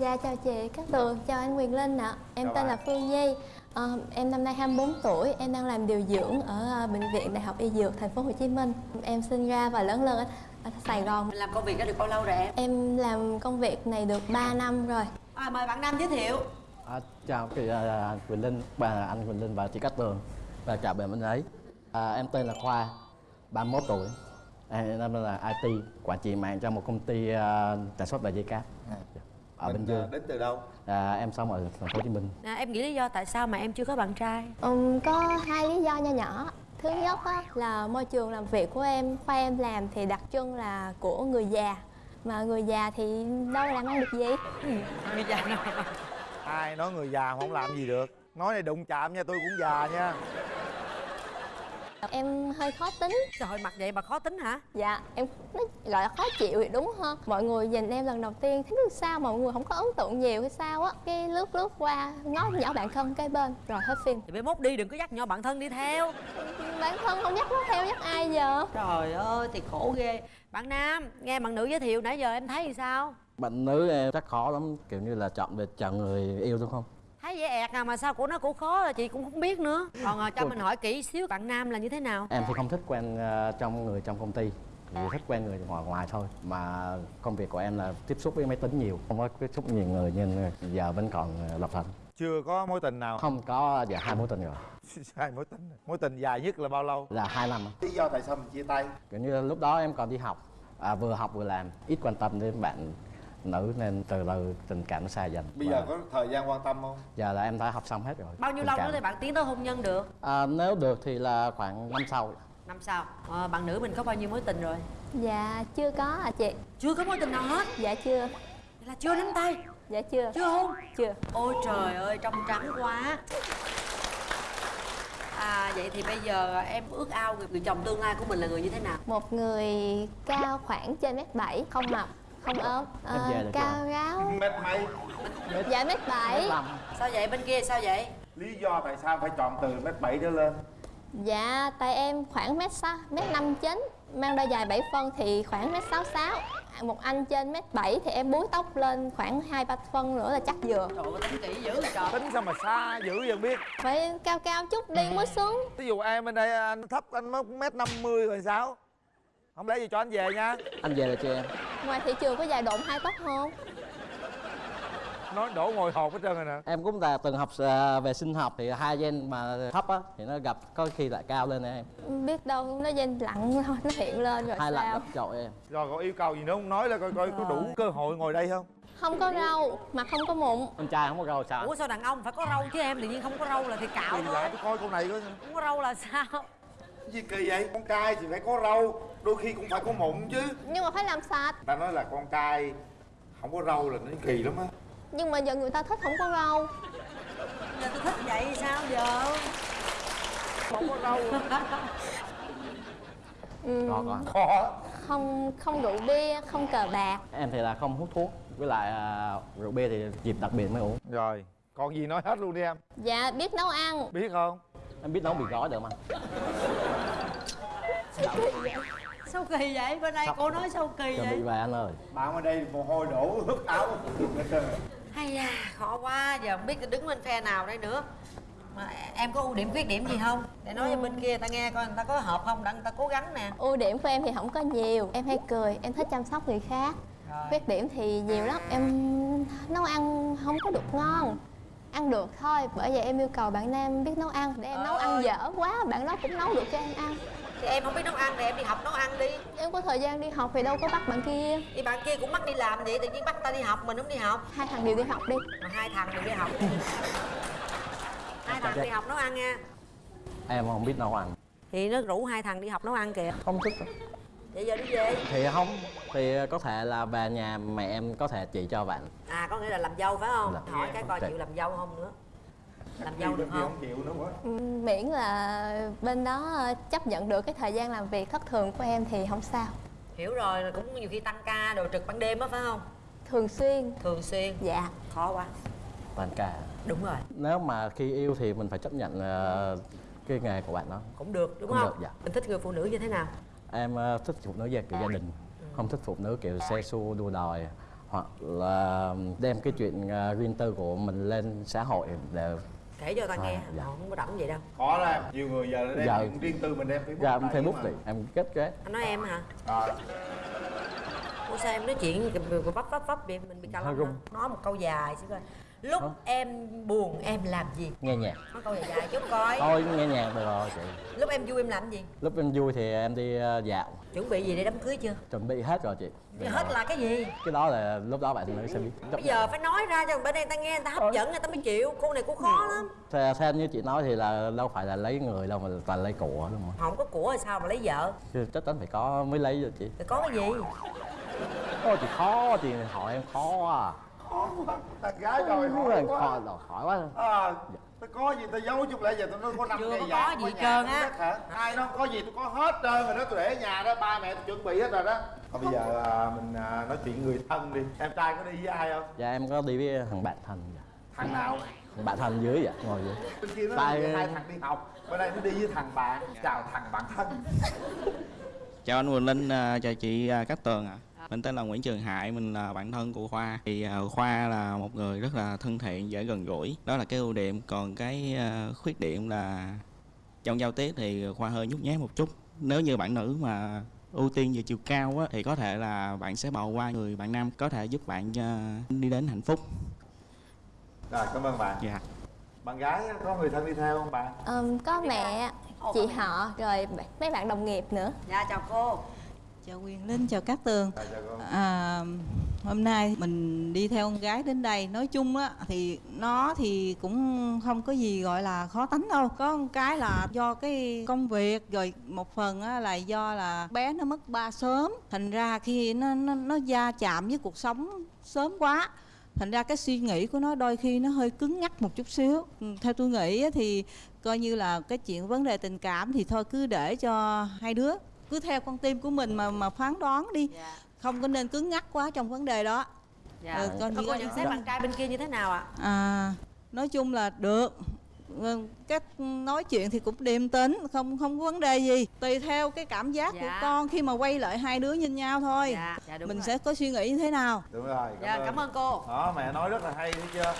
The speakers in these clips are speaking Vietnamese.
Dạ chào chị. Cát Tường, chào anh Quyền Linh ạ. Em Chào tên bạn. là Phương Nhi. Ờ, Em năm nay 24 tuổi, em đang làm điều dưỡng ở ờ, Bệnh viện Đại học Y Dược thành phố Hồ Chí Minh. Em sinh ra và lớn lên ở, ở Sài Gòn. Làm công việc đó được bao lâu rồi em? Em làm công việc này được 3 năm rồi. À, mời bạn Nam giới thiệu. À, chào chị à, Quỳnh Linh, bà anh Quỳnh Linh và chị Cát Tường và chào bạn bên ấy. À, em tên là Khoa, 31 tuổi. Em năm nay là IT, quản trị mạng cho một công ty à, sản xuất và dây cáp ở Bình Mình, Dương. à, đến từ đâu À, em sống ở thành phố Hồ Chí Minh. à, Em nghĩ lý do tại sao mà em chưa có bạn trai? Ừm, Có hai lý do nho nhỏ Thứ nhất á, là môi trường làm việc của em, khoa em làm thì đặc trưng là của người già Mà người già thì đâu làm ăn được gì Người già nào? ai nói người già mà không làm gì được nói này đụng chạm nha tôi cũng già nha Em hơi khó tính. Trời ơi, mặt vậy mà khó tính hả? Dạ, em nó gọi là khó chịu thì đúng hơn Mọi người nhìn em lần đầu tiên thấy sao mọi người không có ấn tượng nhiều hay sao á. Cái lướt lướt qua, ngó nhỏ bạn thân cái bên Rồi hết phim. Thì bé mốt đi đừng có dắt nhỏ bạn thân đi theo. Bạn thân không dắt nó theo dắt ai giờ? Trời ơi, thì khổ ghê. Bạn Nam, nghe bạn nữ giới thiệu nãy giờ em thấy thì sao? Bạn nữ em chắc khó lắm, kiểu như là chọn về chọn người yêu đúng không? Thấy dễ ẹt à mà sao của nó cũng khó là chị cũng không biết nữa. Còn à, cho mình hỏi kỹ xíu bạn Nam là như thế nào? Em thì không thích quen à, trong người trong công ty. Chỉ thích quen người ngoài ngoài thôi. Mà công việc của em là tiếp xúc với máy tính nhiều không có tiếp xúc nhiều người nên giờ vẫn còn à, lập thân chưa có mối tình nào? Không có dạ hai mối tình rồi. Hai mối tình. Mối tình dài nhất là bao lâu? Là hai năm. Lý do tại sao mình chia tay? Kiểu như lúc đó em còn đi học. À, vừa học vừa làm. Ít quan tâm đến bạn nữ nên từ từ tình cảm nó xa dần. Bây giờ có thời gian quan tâm không? Giờ là em đã học xong hết rồi. Bao nhiêu Tình lâu cảm. nữa thì bạn tiến tới hôn nhân được? à, nếu được thì là khoảng năm sau. Năm sau. À, Bạn nữ mình có bao nhiêu mối tình rồi? Dạ, chưa có à chị. Chưa có mối tình nào hết? Dạ chưa, Vậy là chưa nắm tay? Dạ chưa. Chưa hôn? Chưa. Ôi trời ơi trong trắng quá. À vậy thì bây giờ em ước ao người, người chồng tương lai của mình là người như thế nào? Một người cao khoảng trên mét bảy không mập, không ốm. Em về được Cao ráo. Mét mấy? Dạ mét bảy. Làm. Sao vậy? Bên kia sao vậy? lý do tại sao phải chọn từ mét bảy trở lên? Dạ, tại em khoảng mét sáu, mét năm chín. Mang đôi giày 7 phân thì khoảng mét sáu sáu. Một anh trên mét bảy thì em búi tóc lên khoảng hai ba phân nữa là chắc vừa. Trời ơi tính kỹ dữ trời. Tính sao mà xa dữ vậy biết. Phải cao cao chút đi mới xuống. Ví dụ em bên đây anh thấp anh mới mét năm mươi rồi sao không lẽ gì cho anh về nha? Anh về là cho em? Ngoài thị trường có dài độn hai tóc không? nói đổ ngồi hộp hết trơn rồi nè. Em cũng là từng học à, về sinh học thì hai gen mà thấp á thì nó gặp có khi lại cao lên em. Biết đâu nó dên lặng thôi, nó hiện lên rồi hai gặp trội em. Rồi có yêu cầu gì nữa không nói là coi coi có đủ cơ hội ngồi đây không? Không có râu, mà không có mụn. Con trai không có râu sao? Ủa sao đàn ông phải có râu chứ em? Tự nhiên không có râu là thì cạo Kỳ thôi. lạ tôi coi câu này coi Không có râu là sao? Gì kỳ vậy? Con trai thì phải có râu đôi khi cũng phải có mụn chứ. Nhưng mà phải làm sạch. Ta nói là con trai không có râu là nó kỳ lắm á. Nhưng mà giờ người ta thích không có râu. Giờ tôi thích vậy thì sao giờ? không có râu. Có có khó Không không rượu bia, không cờ bạc. Em thì là không hút thuốc với lại à, rượu bia thì dịp đặc biệt mới uống. Rồi còn gì nói hết luôn đi em. Dạ biết nấu ăn. Biết không em biết nấu mì gói được mà Sao kỳ vậy? Bên đây Sao? cô nói sao kỳ chuẩn bị vậy? về anh ơi. Bạn ở đây mồ hôi đổ ướt áo. Hay da, khó quá, giờ không biết đứng bên phe nào đây nữa. Mà em có ưu điểm khuyết điểm gì không? Để nói cho bên kia ta nghe coi người ta có hợp không. Để người ta cố gắng nè. Ưu điểm của em thì không có nhiều. Em hay cười, em thích chăm sóc người khác. Rồi. Khuyết điểm thì nhiều lắm. Em nấu ăn không có được ngon Ăn được thôi Bởi vậy em yêu cầu bạn nam biết nấu ăn. Để em nấu ăn dở quá Bạn đó cũng nấu được cho em ăn. Thì em không biết nấu ăn thì em đi học nấu ăn đi. Em có thời gian đi học thì đâu có bắt bạn kia. Thì bạn kia cũng bắt đi làm vậy tự nhiên bắt ta đi học mình không đi học. Hai thằng đều đi học đi. Mà hai thằng đều đi học. Hai thằng đi học nấu ăn nha. Em không biết nấu ăn. Thì nó rủ hai thằng đi học nấu ăn kìa. Không thích vậy giờ đi về. Thì không thì có thể là về nhà mẹ em có thể chỉ cho bạn. À có nghĩa là làm dâu phải không? Làm. hỏi cái coi chịu làm dâu không nữa. Làm dâu được Gì không chịu nữa quá Ừ, Miễn là bên đó ờ, chấp nhận được cái thời gian làm việc thất thường của em thì không sao. Hiểu rồi cũng nhiều khi tăng ca đồ trực ban đêm á phải không? Thường xuyên. Thường xuyên. Dạ. Khó quá. Toàn cả đúng rồi. Nếu mà khi yêu thì mình phải chấp nhận ờ, cái nghề của bạn đó. Cũng được đúng Cũng không? được, dạ. mình thích người phụ nữ như thế nào em ờ, thích phụ nữ gia kiểu gia đình không thích phụ nữ kiểu xe xua đua đòi hoặc là đem cái chuyện à, riêng tư của mình lên xã hội để kể cho ta nghe À, dạ. họ không có rảnh vậy đâu khó lắm nhiều người giờ đem Dạ. chuyện riêng tư mình đem Facebook ra lại Facebook thì em kết cái anh nói em hả Rồi. Ủa sao em nói chuyện vấp vấp vấp vậy mình bị cà hả? nói một câu dài xíu coi lúc em buồn em làm gì? Nghe nhạc. Nói câu dài dài chút coi. Thôi nghe nhạc được rồi chị. Lúc em vui em làm gì? Lúc em vui thì em đi à, dạo. Chuẩn bị gì để đám cưới chưa? Chuẩn bị hết rồi chị. Hết là cái gì? Cái đó là lúc đó bạn mới sẽ biết bây giờ phải nói ra cho bên đây ta nghe người ta hấp dẫn người ta mới chịu. Cô này cô khó lắm. Theo, theo như chị nói thì là đâu phải là lấy người đâu mà toàn lấy của đúng không không có của thì sao mà lấy vợ? Chắc chắn phải có mới lấy rồi chị. Thì có cái gì? Ôi chị khó chị hỏi em khó à Thằng gái rồi hỏi quá. khó đòi hỏi quá. À, tôi có gì tôi giấu chút lại giờ tôi nói có năm Chưa có có gì trơn á. ai nó có gì tôi có hết trơn rồi đó tôi để ở nhà đó ba mẹ tôi chuẩn bị hết rồi đó. Thôi bây giờ à, mình à, nói chuyện người thân đi. Em trai có đi với ai không? Dạ em có đi với thằng bạn thân dạ. thằng nào? Thằng bạn thân dưới vậy ngồi dưới. Bên kia nó Tại- hai thằng đi học. Bên đây nó đi với thằng bạn. Chào thằng bạn thân. Chào anh Quỳnh Linh, à, chào chị à, Cát Tường ạ. Mình tên là Nguyễn Trường Hải, mình là bạn thân của Khoa. Thì à, Khoa là một người rất là thân thiện, dễ gần gũi. Đó là cái ưu điểm. Còn cái à, khuyết điểm là trong giao tiếp thì Khoa hơi nhút nhát một chút. Nếu như bạn nữ mà ưu tiên về chiều cao á, thì có thể là bạn sẽ bỏ qua người bạn nam có thể giúp bạn à, đi đến hạnh phúc. rồi cảm ơn bạn Dạ. bạn gái có người thân đi theo không bạn Ờm, có mẹ chị họ rồi mấy bạn đồng nghiệp nữa dạ chào cô Chào Quyền Linh, chào Cát Tường. Cô. à, Hôm nay mình đi theo con gái đến đây. Nói chung á thì nó thì cũng không có gì gọi là khó tánh đâu. Có một cái là do cái công việc Rồi một phần á là do là bé nó mất ba sớm. Thành ra khi nó, nó, nó gia chạm với cuộc sống sớm quá Thành ra cái suy nghĩ của nó đôi khi nó hơi cứng nhắc một chút xíu. Ừ, Theo tôi nghĩ thì coi như là cái chuyện vấn đề tình cảm thì thôi cứ để cho hai đứa cứ theo con tim của mình mà mà phán đoán đi. Dạ. Không có nên cứng nhắc quá trong vấn đề đó. Dạ. Ừ, con Thôi cô có- nhận xét bạn trai bên kia như thế nào ạ? À nói chung là được. Ừ, cách nói chuyện thì cũng điềm tĩnh không không có vấn đề gì. Tùy theo cái cảm giác của Dạ. con khi mà quay lại hai đứa nhìn nhau thôi. Dạ dạ mình rồi. sẽ có suy nghĩ như thế nào? Đúng rồi dạ cảm ơn cô. Đó mẹ nói rất là hay thấy chưa?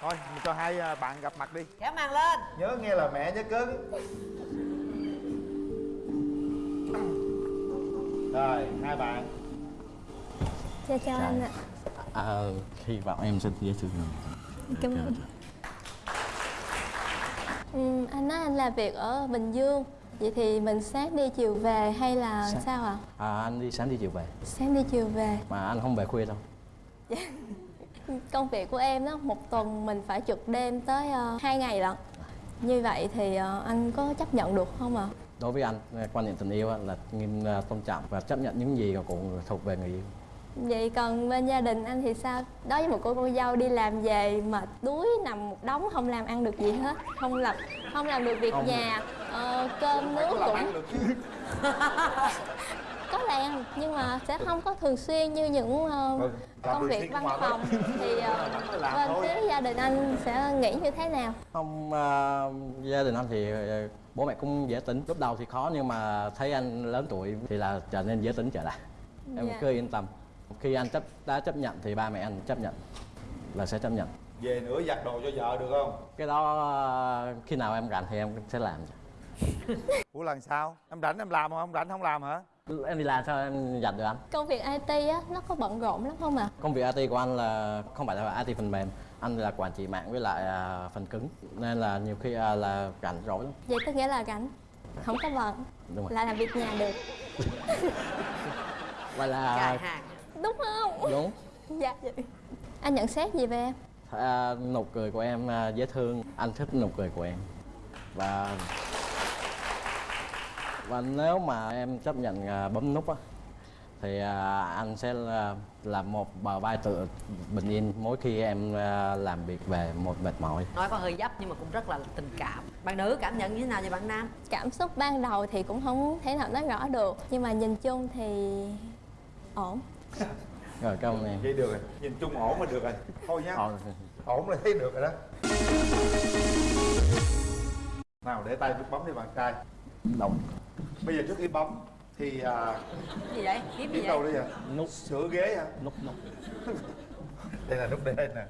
Thôi mình cho hai à, bạn gặp mặt đi. Kéo màn lên. Nhớ nghe là mẹ nhớ cứng rồi hai bạn. Chào chào anh ạ. À, Hy vọng em sẽ dễ thương cảm ơn. Ừm, anh nói anh làm việc ở Bình Dương. Vậy thì mình sáng đi chiều về hay là Sáng. sao ạ? à, Anh đi sáng đi chiều về. Sáng đi chiều về. Mà anh không về khuya đâu. Công việc của em đó, một tuần mình phải trực đêm tới uh, 2 ngày lận. Như vậy thì ờ, anh có chấp nhận được không ạ? Đối với anh, quan niệm tình yêu á là nghiêm à, tôn trọng và chấp nhận những gì cũng thuộc về người yêu. Vậy còn bên gia đình anh thì sao? Đối với một cô cô dâu đi làm về mệt đuối nằm một đống không làm ăn được gì hết Không làm không làm được việc Không. nhà ờ, Cơm nước cũng có làm nhưng mà sẽ không có thường xuyên như những Ừ, làm công việc văn phòng thì làm bên phía gia đình anh sẽ nghĩ như thế nào? Không, à, gia đình anh thì à, bố mẹ cũng dễ tính. Lúc đầu thì khó nhưng mà thấy anh lớn tuổi thì là trở nên dễ tính trở lại. Em Dạ. cứ yên tâm. Khi anh chấp đã chấp nhận thì ba mẹ anh chấp nhận Là sẽ chấp nhận. Về nữa giặt đồ cho vợ được không? Cái đó à, khi nào em rảnh thì em sẽ làm. Ủa lần sao em rảnh em làm không? Không rảnh không làm hả? Em đi làm sao em dành được anh? Công việc IT á nó có bận rộn lắm không ạ? Công việc IT của anh là không phải là IT phần mềm Anh là quản trị mạng với lại à, phần cứng Nên là nhiều khi à, là rảnh rỗi lắm. Vậy tức nghĩa là rảnh không có bận Đúng rồi. là làm việc nhà được. Và là đúng không? Đúng. Dạ vậy. anh nhận xét gì về em? À, nụ cười của em à, dễ thương. Anh thích nụ cười của em. Và và nếu mà em chấp nhận à, bấm nút á thì à, anh sẽ là, một bờ vai tự bình yên mỗi khi em à, làm việc về một mệt mỏi. Nói có hơi dấp nhưng mà cũng rất là tình cảm. Bạn nữ cảm nhận như thế nào về bạn nam? Cảm xúc ban đầu thì cũng không thể nào nói rõ được nhưng mà nhìn chung thì ổn. Rồi cảm ơn em. Vậy được rồi. Nhìn chung ổn là được rồi. Thôi nhá. Ờ, ổn là thấy được rồi đó. Nào để tay bấm đi bạn trai. Động. Bây giờ trước khi bấm thì à, gì vậy? Kiếm gì đâu vậy? đấy vậy? Nút. Sửa ghế hả? Nút nút. Đây là nút đây nè.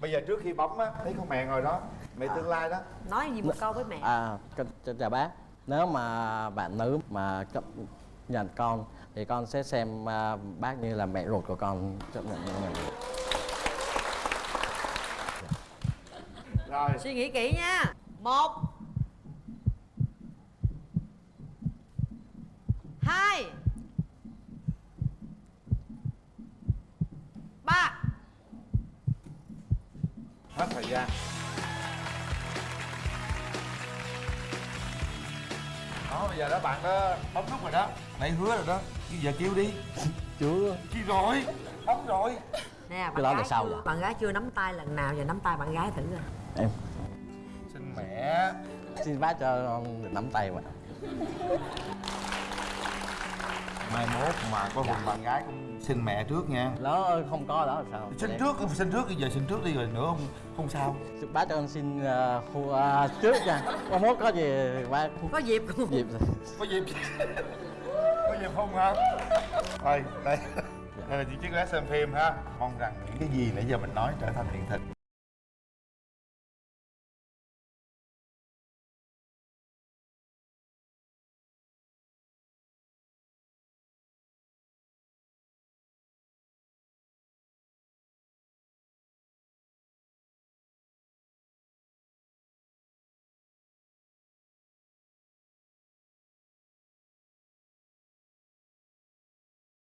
Bây giờ trước khi bấm á thấy con mẹ ngồi đó. Mẹ tương lai đó. Nói gì một câu với mẹ. À cho, cho, chào bác. Nếu mà bạn nữ mà chấp nhận con thì con sẽ xem à, bác như là mẹ ruột của con chấp nhận như mình rồi. Suy nghĩ kỹ nha. Một đó bây giờ đó bạn đó bấm nút rồi đó. Nãy hứa rồi đó. Bây giờ kêu đi. Chưa. Kêu rồi. Bấm rồi. Nè bạn Cái đó là gái sao chưa- vậy? bạn gái chưa nắm tay lần nào giờ nắm tay bạn gái thử rồi em. Xin mẹ. Xin bác cho con được nắm tay mà mai mốt mà có hùng bạn gái cũng xin mẹ trước nha. Đó không có đó sao? Xin trước xin trước bây giờ xin trước đi rồi nữa không không sao. Bác cho con xin uh, khu, uh, trước nha. Con mốt có gì bác có dịp. Không dịp có dịp. Có dịp không hả? Thôi đây. Đây là những chiếc vé xem phim ha. Mong rằng những cái gì nãy giờ mình nói trở thành hiện thực